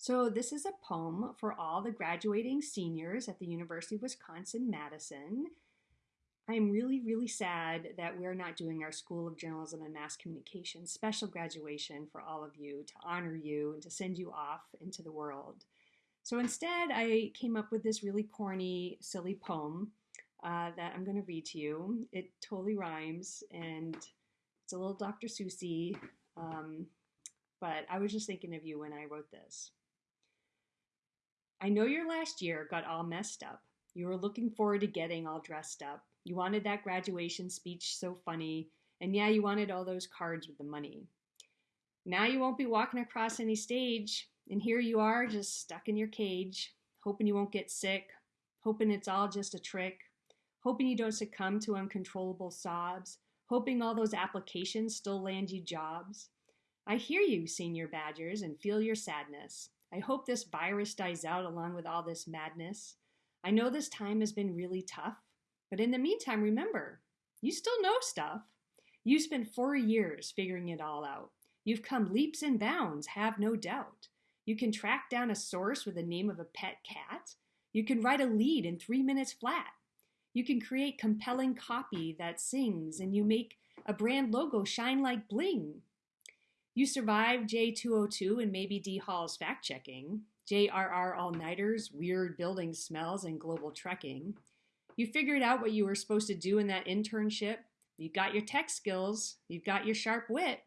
So this is a poem for all the graduating seniors at the University of Wisconsin-Madison. I'm really, really sad that we're not doing our School of Journalism and Mass Communication special graduation for all of you to honor you and to send you off into the world. So instead, I came up with this really corny, silly poem uh, that I'm going to read to you. It totally rhymes and it's a little Dr. Seussy, um, but I was just thinking of you when I wrote this. I know your last year got all messed up. You were looking forward to getting all dressed up. You wanted that graduation speech so funny, and yeah, you wanted all those cards with the money. Now you won't be walking across any stage, and here you are just stuck in your cage, hoping you won't get sick, hoping it's all just a trick, hoping you don't succumb to uncontrollable sobs, hoping all those applications still land you jobs. I hear you, senior badgers, and feel your sadness. I hope this virus dies out along with all this madness. I know this time has been really tough, but in the meantime, remember, you still know stuff. You spent four years figuring it all out. You've come leaps and bounds, have no doubt. You can track down a source with the name of a pet cat. You can write a lead in three minutes flat. You can create compelling copy that sings, and you make a brand logo shine like bling. You survived J202 and maybe Dee Hall's fact checking, JRR all nighters, weird building smells, and global trekking. You figured out what you were supposed to do in that internship. You've got your tech skills, you've got your sharp wit.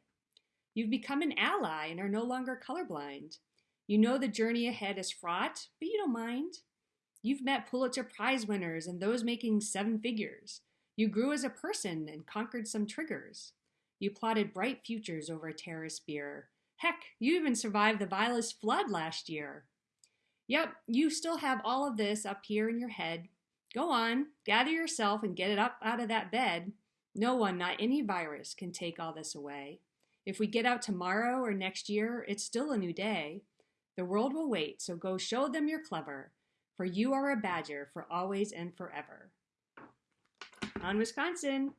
You've become an ally and are no longer colorblind. You know the journey ahead is fraught, but you don't mind. You've met Pulitzer Prize winners and those making seven figures. You grew as a person and conquered some triggers. You plotted bright futures over a terrace beer. Heck, you even survived the Vilas flood last year. Yep, you still have all of this up here in your head. Go on, gather yourself and get it up out of that bed. No one, not any virus, can take all this away. If we get out tomorrow or next year, it's still a new day. The world will wait, so go show them you're clever, for you are a badger for always and forever. On Wisconsin!